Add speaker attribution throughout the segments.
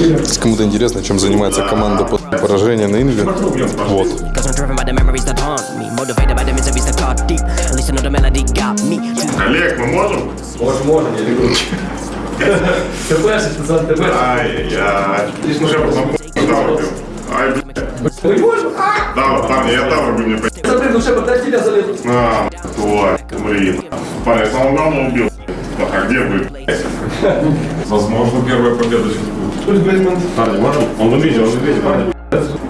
Speaker 1: Если кому-то интересно, чем занимается команда после поражения на Инве, вот.
Speaker 2: Олег, мы можем?
Speaker 3: Можно, можно, я люблю. ТПшить, пацан, ТП.
Speaker 2: Ай-яй. Здесь уже потом тавр бил. Ай, блядь.
Speaker 3: Мы можем?
Speaker 2: Да, парни, я тавр бил, мне по***.
Speaker 3: Смотри, ну Шепард, дай тебя залезу.
Speaker 2: А, тварь, блин. Парень, я самого главного убил. А где вы? Возможно, первая победа сейчас будет. Парни, можем? Он в видео, он в видео, парни.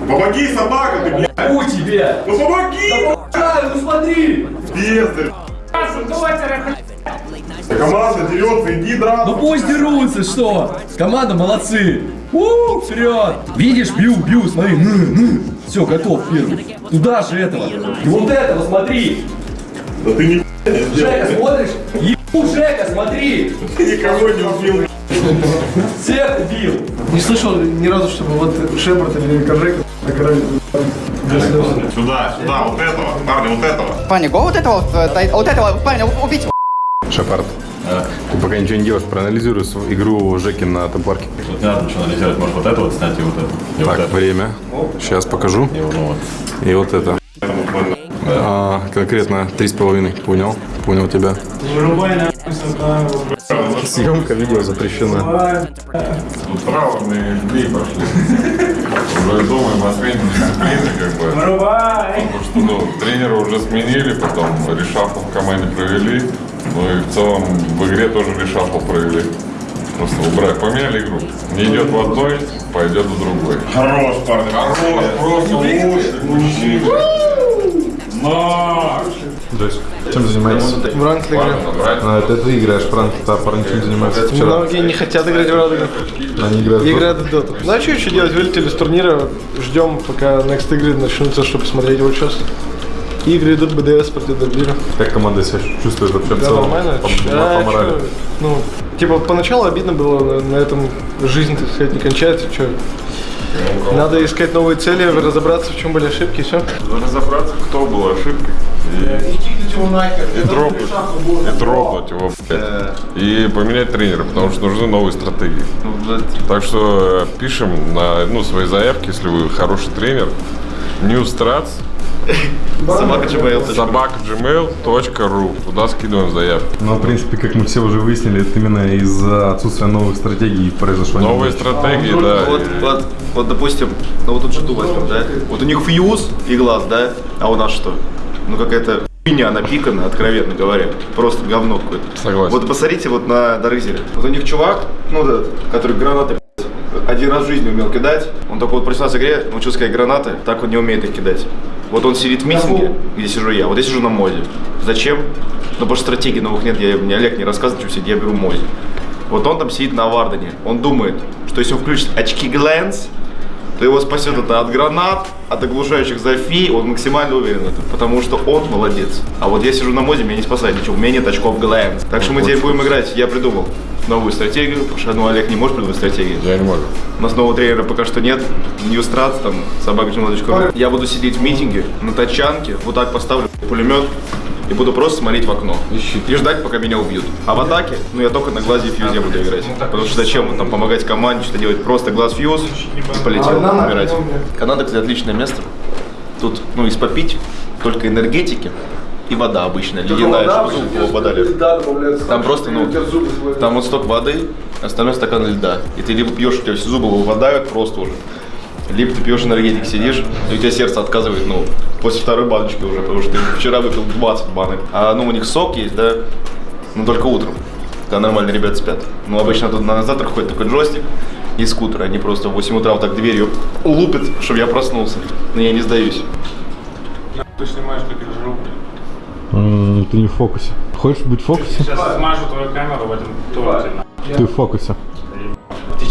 Speaker 2: Помоги, собака, ты, блядь!
Speaker 3: У тебе.
Speaker 2: Ну помоги!
Speaker 3: Ай, ну смотри.
Speaker 2: Бездарь! Команда дерется, иди драться!
Speaker 3: Ну пусть дерутся, что? Команда молодцы. У, вперед. Видишь, бью, бью, смотри. Ну, ну. Все, готов первый. Туда же этого. И вот этого, смотри.
Speaker 2: Да ты ни
Speaker 3: Жека, смотришь? Ебу, Жека, смотри.
Speaker 2: никого не убил.
Speaker 3: Всех убил.
Speaker 4: Не слышал ни разу, чтобы вот Шепард или Коржека накрыли.
Speaker 2: Сюда, сюда, вот этого, парни, вот этого.
Speaker 5: Парни, го вот этого, э, вот этого, парня, убить его.
Speaker 1: Шепард, ты пока ничего не делаешь, проанализируй свою игру Жеки на топарке.
Speaker 6: Вот не надо ничего анализировать, может вот это вот снять и вот это. И вот
Speaker 1: Так,
Speaker 6: это.
Speaker 1: время. Сейчас покажу.
Speaker 6: И вот, ну вот.
Speaker 1: И вот это. А, конкретно три с половиной. Понял? Понял тебя. Съемка видео запрещена.
Speaker 2: Тут травмные дни пошли. Уже о смене дисциплины, как бы. Потому что, ну, тренера уже сменили, потом решафл в команде провели. Ну и в целом в игре тоже решафл провели. Просто убрать, поменяли игру. Не идет в одной, пойдет в другой. Хорош, парни, хорош, просто лучший. Наш!
Speaker 1: Чем занимаетесь?
Speaker 4: В ранг игры.
Speaker 1: А, это ты играешь, Франк, а парни чем занимаются вчера?
Speaker 4: Многие не хотят играть в ранг.
Speaker 1: Они играют.
Speaker 4: И играют в доту. Ну а что еще делать? Вылетели с турнира, ждем, пока next игры начнутся, чтобы посмотреть его сейчас. Игры идут, БДС против Дербира.
Speaker 1: Как команда себя чувствует вообще в
Speaker 4: Да,
Speaker 1: целом?
Speaker 4: нормально.
Speaker 1: По,
Speaker 4: Да,
Speaker 1: по морали.
Speaker 4: чё, Ну, типа, поначалу обидно было, на, на этом жизнь, так сказать, не кончается, что. Надо искать новые цели, разобраться, в чем были ошибки, все.
Speaker 2: Разобраться, кто был ошибкой. И, и дропнуть, и дропнуть его, блядь. И поменять тренера, потому что нужны новые стратегии. Так что э, пишем на ну, свои заявки, если вы хороший тренер. Newstrats собака gmail.ru Туда скидываем заявки.
Speaker 1: Ну, в принципе, как мы все уже выяснили, это именно из-за отсутствия новых стратегий произошло.
Speaker 2: Новые стратегии, да.
Speaker 7: Вот, вот, вот, допустим, ну вот тут же возьмем, да? Вот у них фьюз и глаз, да? А у нас что? Ну какая-то хуйня напикана, откровенно говоря. Просто говно какое-то.
Speaker 2: Согласен.
Speaker 7: Вот посмотрите вот на Дарызере. Вот у них чувак, ну да, который гранаты один раз в жизни умел кидать. Он только вот проснулся в игре, научился сказать гранаты, так он не умеет их кидать. Вот он сидит в митинге, где сижу я, вот я сижу на моде. Зачем? Ну потому что стратегий новых нет, я, мне Олег не рассказывает, что сидеть, я беру моде. Вот он там сидит на Вардене, он думает, что если он включит очки Глэнс, то его спасет это от гранат, от оглушающих зафи, он максимально уверен в этом, потому что он молодец. А вот я сижу на моде, меня не спасает ничего, у меня нет очков Глэнс. Так что мы теперь будем играть, я придумал новую стратегию, потому что ну, Олег не может придумать стратегию.
Speaker 2: Я не могу.
Speaker 7: У нас нового тренера пока что нет. Ньюстрат, там, собака Я буду сидеть в митинге на тачанке, вот так поставлю пулемет и буду просто смотреть в окно. И ждать, пока меня убьют. А в атаке, ну я только на глазе и фьюзе буду играть. Потому что зачем вот там помогать команде, что делать? Просто глаз фьюз и полетел умирать. Канада, кстати, отличное место. Тут, ну, из попить только энергетики и вода обычная, ледяная, чтобы зуб попадали. Там просто, ну, там вот сток воды, остальной стакан льда. И ты либо пьешь, у тебя все зубы выпадают просто уже, либо ты пьешь энергетик, сидишь, и у тебя сердце отказывает, ну, после второй баночки уже, потому что ты вчера выпил 20 банок. А, ну, у них сок есть, да, но только утром, когда нормально ребят спят. Ну, обычно тут на завтрак ходит такой джойстик и скутер, они просто в 8 утра вот так дверью лупят, чтобы я проснулся. Но я не сдаюсь.
Speaker 2: Ты снимаешь таких жрук.
Speaker 1: М, Ты не в фокусе. Хочешь быть в фокусе?
Speaker 2: Сейчас смажу твою камеру в этом туалете.
Speaker 1: Ты в фокусе.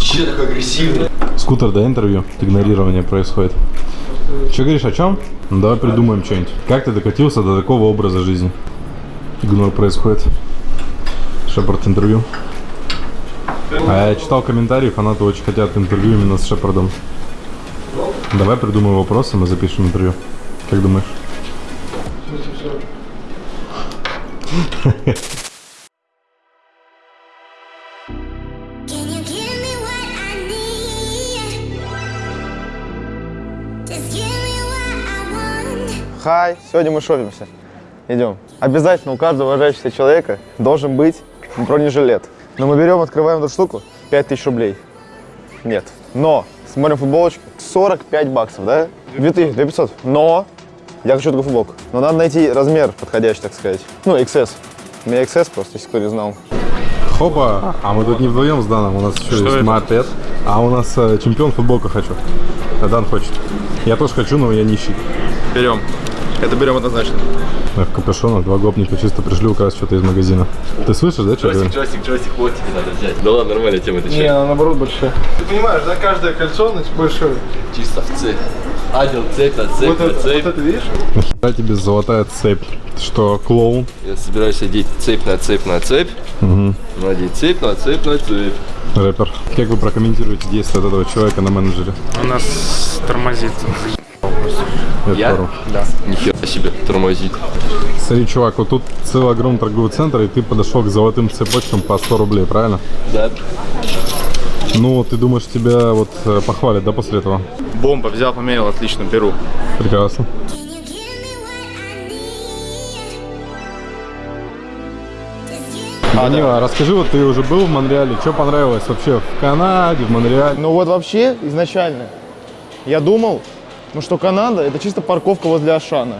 Speaker 3: Че так агрессивный?
Speaker 1: Скутер, да, интервью? Игнорирование происходит. Че говоришь, о чем? Ну, давай придумаем что-нибудь. Как ты докатился до такого образа жизни? Игнор происходит. Шепард интервью. А я читал комментарии, фанаты очень хотят интервью именно с Шепардом. Давай придумаем вопросы, мы запишем интервью. Как думаешь?
Speaker 7: Хай, сегодня мы шопимся. Идем. Обязательно у каждого уважающегося человека должен быть бронежилет. Но мы берем, открываем эту штуку, 5000 рублей. Нет. Но, смотрим футболочку, 45 баксов, да? 2000, 2500. Но, я хочу такую футболку. Но надо найти размер подходящий, так сказать. Ну, XS. У меня XS просто, если кто не знал.
Speaker 1: Хопа, а мы тут не вдвоем с Даном, у нас еще есть мопед. А у нас э, чемпион футболка хочу. А Дан хочет. Я тоже хочу, но я нищий.
Speaker 8: Берем. Это берем однозначно.
Speaker 1: Я в капюшонах, два гопника чисто пришли украсть что-то из магазина. Ты слышишь, да, что говорю?
Speaker 6: Джойстик, джойстик, вот тебе надо взять. Да ладно, нормальная тема, это
Speaker 4: Не, она наоборот большая. Ты понимаешь, да, каждое кольцо значит, большое.
Speaker 6: Чисто в цепь. Адил цепь на цепь
Speaker 4: Вот
Speaker 6: на
Speaker 4: это, вот
Speaker 6: цепь.
Speaker 4: это видишь?
Speaker 1: Нахера тебе золотая цепь? Ты что, клоун?
Speaker 6: Я собираюсь одеть цепь на цепь на цепь. Надеть цепь на цепь на цепь.
Speaker 1: Рэпер. Как вы прокомментируете действия этого человека на менеджере?
Speaker 9: У нас тормозит.
Speaker 6: Я?
Speaker 1: пару.
Speaker 6: Нихера себе, тормозит.
Speaker 1: Смотри, чувак, вот тут целый огромный торговый центр, и ты подошел к золотым цепочкам по 100 рублей, правильно?
Speaker 6: Да.
Speaker 1: Ну, ты думаешь, тебя вот э, похвалят, да, после этого?
Speaker 8: Бомба, взял, померил, отлично, беру.
Speaker 1: Прекрасно. Данила, а расскажи, вот ты уже был в Монреале, что понравилось вообще в Канаде, в Монреале?
Speaker 7: Ну вот вообще, изначально, я думал, ну что Канада это чисто парковка возле Ашана.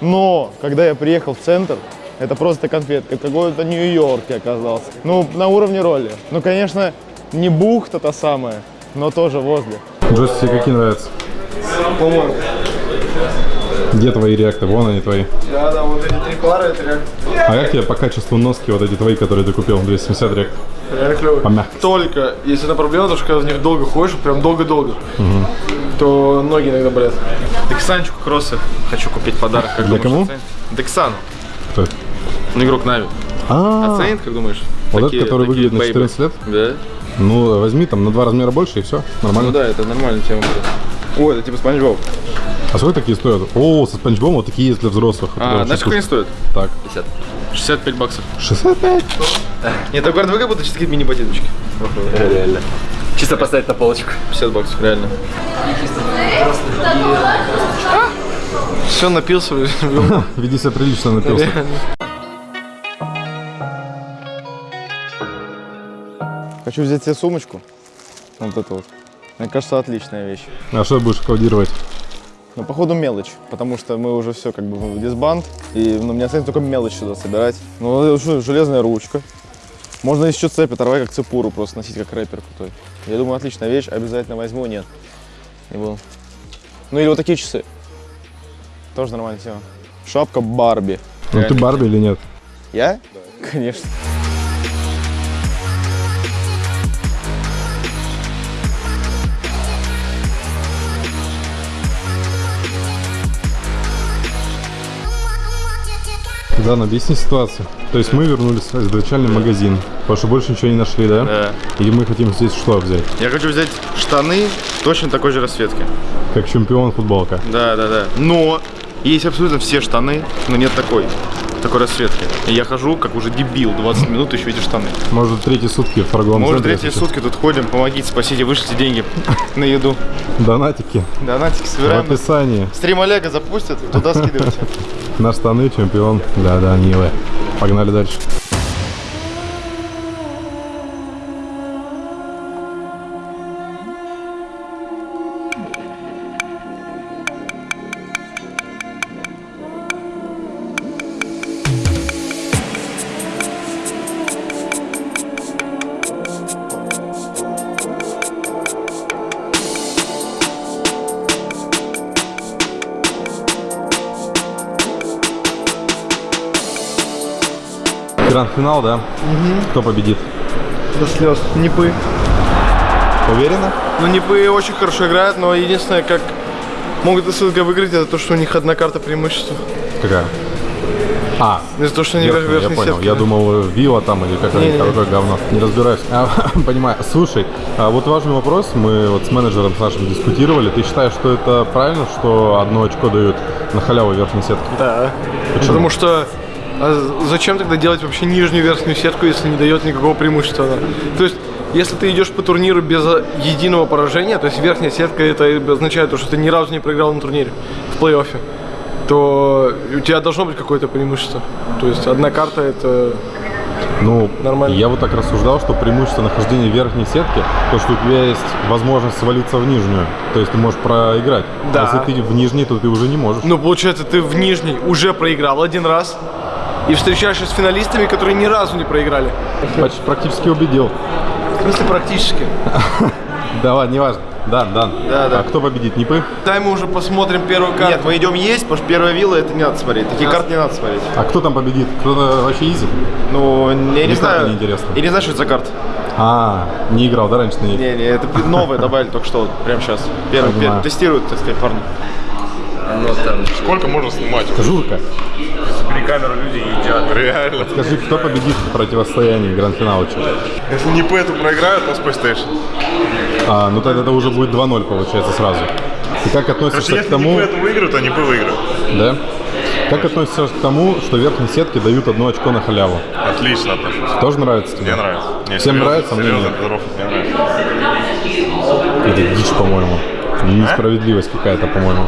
Speaker 7: Но, когда я приехал в центр, это просто конфетка, какой-то Нью-Йорк я оказался. Ну, на уровне роли. Ну, конечно, не бухта та самая, но тоже возле.
Speaker 1: Джосси, тебе какие нравятся?
Speaker 4: По-моему.
Speaker 1: Где твои реакты? Вон они твои.
Speaker 4: Да, да, вот эти три пары, это реально,
Speaker 1: А как тебе по качеству носки вот эти твои, которые ты купил, 270 реакт?
Speaker 4: реально клево.
Speaker 1: Помягче.
Speaker 4: Только, если на проблема, то что когда в них долго ходишь, прям долго-долго, то ноги иногда болят.
Speaker 8: Дексанчику кроссы хочу купить подарок. Как
Speaker 1: Для
Speaker 8: думаешь,
Speaker 1: кому?
Speaker 8: оценит? Дексан.
Speaker 1: Кто это?
Speaker 8: Ну, игрок Нави.
Speaker 1: А,
Speaker 8: Оценит, как думаешь?
Speaker 1: вот
Speaker 8: Такие-
Speaker 1: этот, который
Speaker 8: такие
Speaker 1: выглядит на
Speaker 8: бейбы.
Speaker 1: 14 лет?
Speaker 8: Да.
Speaker 1: Ну, возьми там на два размера больше и все, нормально.
Speaker 8: Ну да, это нормальная тема будет. О, это типа Спанч Боб.
Speaker 1: А сколько такие стоят? О, со спанч вот такие есть для взрослых.
Speaker 8: А, знаешь, сколько они стоят?
Speaker 1: Так.
Speaker 8: 50. 65 баксов.
Speaker 1: 65?
Speaker 8: Нет, так ВГ будто чисто какие-то мини-ботиночки.
Speaker 6: Реально. Чисто поставить на полочку.
Speaker 8: 50 баксов, реально.
Speaker 4: Все, напился.
Speaker 1: Веди себя прилично напился.
Speaker 7: Хочу взять себе сумочку. Вот эту вот. Мне кажется, отличная вещь.
Speaker 1: А что будешь кодировать?
Speaker 7: Но походу мелочь, потому что мы уже все как бы в дисбанд, и ну, мне останется только мелочь сюда собирать. Ну, что, железная ручка. Можно еще цепь оторвать, как цепуру просто носить, как рэпер крутой. Я думаю, отличная вещь, обязательно возьму, нет, не буду. Ну или вот такие часы. Тоже нормальная тема. Шапка Барби.
Speaker 1: Ну ты Барби или нет?
Speaker 7: Я? Конечно.
Speaker 1: Да, ну объясни ситуацию. То есть мы вернулись в изначальный магазин, потому что больше ничего не нашли, да?
Speaker 8: Да.
Speaker 1: Или мы хотим здесь что взять?
Speaker 8: Я хочу взять штаны точно такой же расцветки.
Speaker 1: Как чемпион футболка.
Speaker 8: Да, да, да. Но есть абсолютно все штаны, но нет такой. Такой расцветки. И я хожу, как уже дебил, 20 минут ищу эти штаны.
Speaker 1: Может, третьи сутки в торговом центре,
Speaker 8: третьи сутки тут ходим, помогите, спасите, вышлите деньги на еду.
Speaker 1: Донатики
Speaker 8: Донатики
Speaker 1: в
Speaker 8: собираем.
Speaker 1: описании.
Speaker 8: Стрим Олега запустят, туда скидывайте.
Speaker 1: На штаны чемпион для Данилы. Погнали дальше. Гранд-финал, да? Кто победит?
Speaker 4: До слез. Непы.
Speaker 1: Уверена?
Speaker 4: Ну, Непы очень хорошо играют, но единственное, как могут СЛГ выиграть, это то, что у них одна карта преимущества.
Speaker 1: Какая? А,
Speaker 4: Из-за того, что они
Speaker 1: Верхний, я
Speaker 4: верхней
Speaker 1: понял.
Speaker 4: сетки,
Speaker 1: Я
Speaker 4: да.
Speaker 1: думал, Вива там или какое-нибудь такое говно. Не разбираюсь. А, понимаю. Слушай, а вот важный вопрос. Мы вот с менеджером с нашим дискутировали. Ты считаешь, что это правильно, что одно очко дают на халяву верхней сетки?
Speaker 4: Да. Потому что а зачем тогда делать вообще нижнюю верхнюю сетку, если не дает никакого преимущества? она? То есть, если ты идешь по турниру без а, единого поражения, то есть верхняя сетка это означает, то, что ты ни разу не проиграл на турнире в плей-оффе, то у тебя должно быть какое-то преимущество. То есть одна карта это
Speaker 1: Ну,
Speaker 4: Нормально.
Speaker 1: я вот так рассуждал, что преимущество нахождения верхней сетке, то, что у тебя есть возможность свалиться в нижнюю. То есть ты можешь проиграть.
Speaker 4: Да.
Speaker 1: А если ты в нижней, то ты уже не можешь.
Speaker 4: Ну, получается, ты в нижней уже проиграл один раз и встречаешься с финалистами, которые ни разу не проиграли.
Speaker 1: Почти практически убедил.
Speaker 4: В смысле, практически.
Speaker 1: Да ладно, неважно. Да, да.
Speaker 8: Да, да.
Speaker 1: А кто победит, Непы?
Speaker 4: Дай мы уже посмотрим первую карту.
Speaker 8: Нет, мы идем есть, потому что первая вилла это не надо смотреть. Такие карты не надо смотреть.
Speaker 1: А кто там победит? Кто-то вообще изи?
Speaker 8: Ну, я не знаю.
Speaker 1: карта неинтересна.
Speaker 8: Я не знаю, что это за карта.
Speaker 1: А, не играл, да, раньше на ней?
Speaker 8: Не, не, это новые добавили только что, вот, прямо сейчас. Первый, тестируют, так сказать, парни.
Speaker 2: Сколько можно снимать?
Speaker 1: Журка,
Speaker 2: При камеру люди едят. Реально.
Speaker 1: скажи, кто победит в противостоянии гранд-финала?
Speaker 2: Если не по эту проиграют, то Space Station.
Speaker 1: А, ну тогда это уже будет 2-0, получается, сразу. Ты как относишься к тому...
Speaker 2: эту выиграют, они бы выиграют.
Speaker 1: Да? Как относишься к тому, что верхние сетки дают одно очко на халяву?
Speaker 2: Отлично отношусь.
Speaker 1: Тоже нравится тебе?
Speaker 2: Мне нравится. Не,
Speaker 1: Всем
Speaker 2: серьезно,
Speaker 1: нравится, мне
Speaker 2: серьезно,
Speaker 1: нет.
Speaker 2: здоров, мне нравится.
Speaker 1: Это дичь, по-моему. Несправедливость какая-то, по-моему.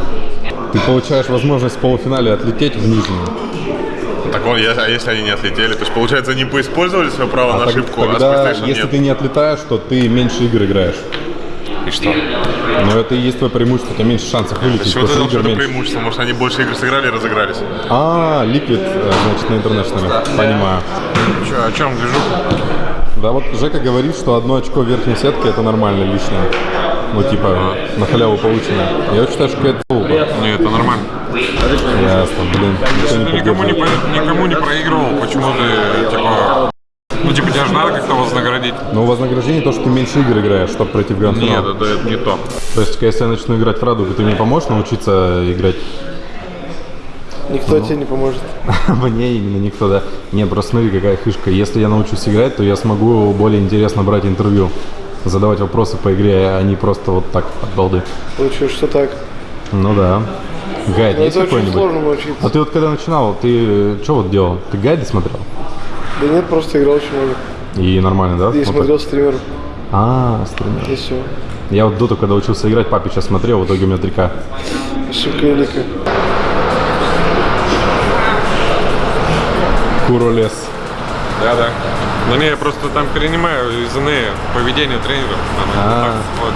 Speaker 1: Ты получаешь возможность в полуфинале отлететь в нижнюю.
Speaker 2: Так он, а если они не отлетели? То есть, получается, они поиспользовали свое право
Speaker 1: А
Speaker 2: на
Speaker 1: так-
Speaker 2: ошибку, а
Speaker 1: тогда,
Speaker 2: Station
Speaker 1: если
Speaker 2: нет.
Speaker 1: ты не отлетаешь, то ты меньше игр играешь.
Speaker 2: И что?
Speaker 1: Но это и есть твое преимущество, у тебя меньше шансов вылететь,
Speaker 2: есть, вот
Speaker 1: потому
Speaker 2: это преимущество. Может, они больше игр сыграли и разыгрались.
Speaker 1: А, Liquid, э, значит, на интернешнале. Понимаю.
Speaker 2: Че, о чем движу?
Speaker 1: Да вот Жека говорит, что одно очко в верхней сетке это нормально лишнее. Ну, типа, на халяву полученное. Я считаю, что это
Speaker 2: нормально.
Speaker 1: Ясно, блин. Не
Speaker 2: Ты никому не, никому не проигрывал, почему ты, типа... Ну, типа, тебя же надо как-то вознаградить.
Speaker 1: Но вознаграждение то, что ты меньше игр играешь, чтобы пройти в гранд-финал.
Speaker 2: Нет, это, это не то.
Speaker 1: То есть, если я начну играть в Радугу, ты мне поможешь научиться играть
Speaker 4: Никто тебе не поможет.
Speaker 1: Мне именно никто, да. Не, просто смотри, какая фишка. Если я научусь играть, то я смогу более интересно брать интервью. Задавать вопросы по игре, а не просто вот так от балды.
Speaker 4: Получилось, что так.
Speaker 1: Ну да. Гайд есть
Speaker 4: это очень
Speaker 1: какой-нибудь? А ты вот когда начинал, ты что вот делал? Ты гайды смотрел?
Speaker 4: Да нет, просто играл очень много.
Speaker 1: И нормально, да?
Speaker 4: И
Speaker 1: Вот так?
Speaker 4: смотрел стримеров,
Speaker 1: А, стример.
Speaker 4: и все.
Speaker 1: Я вот доту, когда учился играть, папе сейчас смотрел, в итоге у меня 3К.
Speaker 4: Ошибка великая.
Speaker 1: Куро лес.
Speaker 2: Да, да. Ну не, я просто там перенимаю из НЭ поведение тренеров. Оно
Speaker 1: А.
Speaker 2: так вот.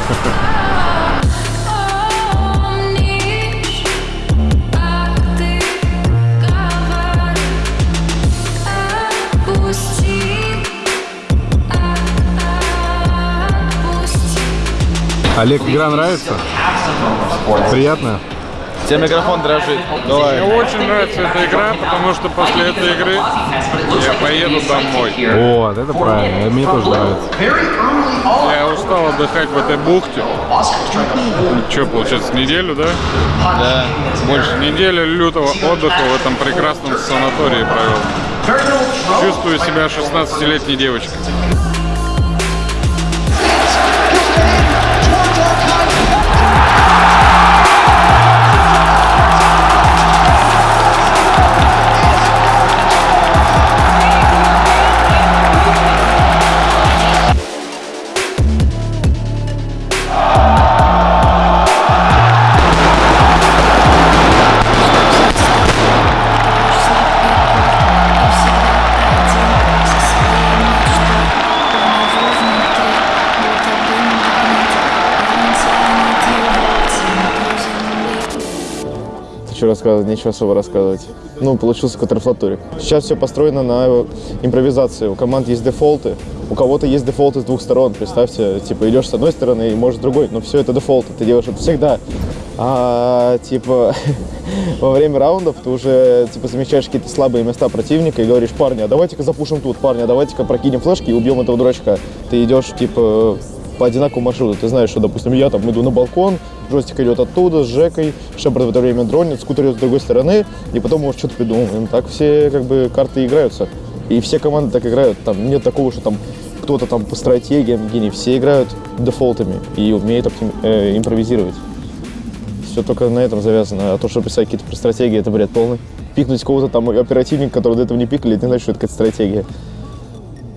Speaker 1: Олег, игра нравится? Приятно?
Speaker 8: Тебе микрофон дрожит. Давай.
Speaker 2: Мне очень нравится эта игра, потому что после этой игры я поеду домой.
Speaker 1: Вот, это правильно, мне тоже нравится.
Speaker 2: Я устал отдыхать в этой бухте. Что, получается, неделю, да?
Speaker 8: Да.
Speaker 2: Больше недели лютого отдыха в этом прекрасном санатории провел. Чувствую себя 16-летней девочкой.
Speaker 7: Что рассказывать, нечего особо рассказывать. Ну, получился контрфлатурик. Сейчас все построено на импровизации. У команд есть дефолты, у кого-то есть дефолты с двух сторон. Представьте, типа идешь с одной стороны и может с другой, но все это дефолты, ты делаешь это всегда. А типа во время раундов ты уже типа замечаешь какие-то слабые места противника и говоришь, парни, а давайте-ка запушим тут, парни, а давайте-ка прокинем флешки и убьем этого дурачка. Ты идешь типа по одинаковому маршруту. Ты знаешь, что, допустим, я там иду на балкон, Джойстик идет оттуда с Жекой, Шепард в это время дронит, скутер идет с другой стороны, и потом мы что-то придумываем. Так все как бы карты играются. И все команды так играют. Там нет такого, что там кто-то там по стратегиям гений. Все играют дефолтами и умеют оптим- э, импровизировать. Все только на этом завязано. А то, что писать какие-то про стратегии, это бред полный. Пикнуть кого-то там оперативника, который до этого не пикали, это не значит, что это какая-то стратегия.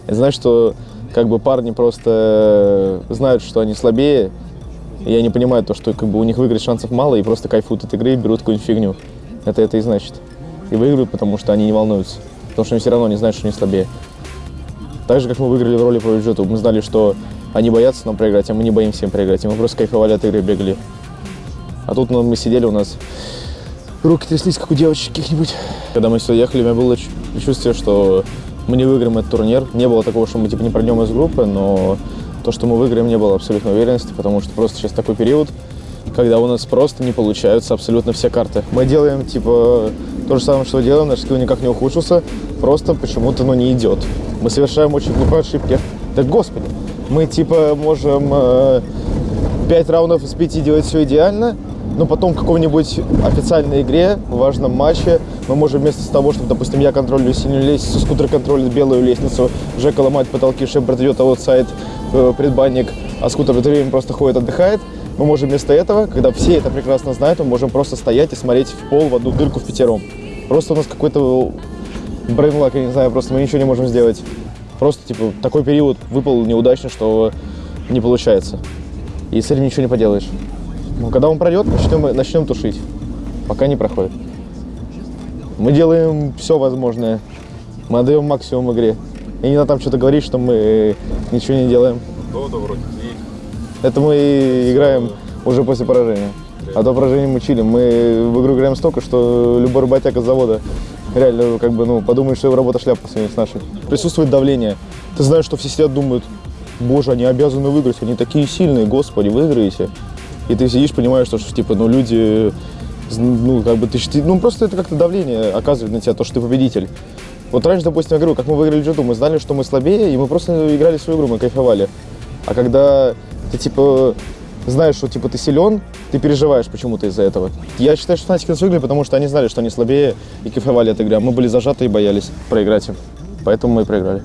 Speaker 7: Это значит, что как бы парни просто знают, что они слабее, И не понимаю то, что как бы у них выиграть шансов мало и просто кайфуют от игры и берут какую-нибудь фигню. Это это и значит. И выигрывают, потому что они не волнуются. Потому что они все равно не знают, что они слабее. Так же, как мы выиграли в роли по бюджету, мы знали, что они боятся нам проиграть, а мы не боимся им проиграть. И мы просто кайфовали от игры, бегали. А тут ну, мы сидели, у нас руки тряслись, как у девочек каких-нибудь. Когда мы сюда ехали, у меня было чу- чувство, что мы не выиграем этот турнир. Не было такого, что мы типа не пройдем из группы, но то, что мы выиграем, не было абсолютной уверенности, потому что просто сейчас такой период, когда у нас просто не получаются абсолютно все карты. Мы делаем типа то же самое, что делаем, наш скилл никак не ухудшился, просто почему-то ну, не идет. Мы совершаем очень глупые ошибки. Да господи, мы типа можем э, 5 раундов из 5 делать все идеально, но потом в какой-нибудь официальной игре, в важном матче, мы можем вместо того, чтобы, допустим, я контролю синюю лестницу, скутер контролит белую лестницу, Жека ломает потолки, Шепард идет аутсайд, э, предбанник, а скутер в это время просто ходит, отдыхает. Мы можем вместо этого, когда все это прекрасно знают, мы можем просто стоять и смотреть в пол в одну дырку в пятером. Просто у нас какой-то брейнлак, я не знаю, просто мы ничего не можем сделать. Просто, типа, такой период выпал неудачно, что не получается. И с этим ничего не поделаешь. Ну, когда он пройдет, начнем, начнем тушить. Пока не проходит. Мы делаем все возможное. Мы отдаем максимум в игре. И не надо там что-то говорить, что мы э, ничего не делаем. Это мы и играем уже после поражения. А до поражения мы чилим. Мы в игру играем столько, что любой работяга с завода реально как бы, ну, подумает, что его работа шляпа по сравнению с нашей. Присутствует давление. Ты знаешь, что все сидят, думают, боже, они обязаны выиграть, они такие сильные, господи, выиграете. И ты сидишь, понимаешь, что, что, типа, ну, люди, ну, как бы ты, ну, просто это как-то давление оказывает на тебя, то, что ты победитель. Вот раньше, допустим, я говорю, как мы выиграли джиту, мы знали, что мы слабее, и мы просто играли свою игру, мы кайфовали. А когда ты, типа, знаешь, что, типа, ты силен, ты переживаешь почему-то из-за этого. Я считаю, что Фнатики нас выиграли, потому что они знали, что они слабее и кайфовали от игры, а мы были зажаты и боялись проиграть им. Поэтому мы и проиграли.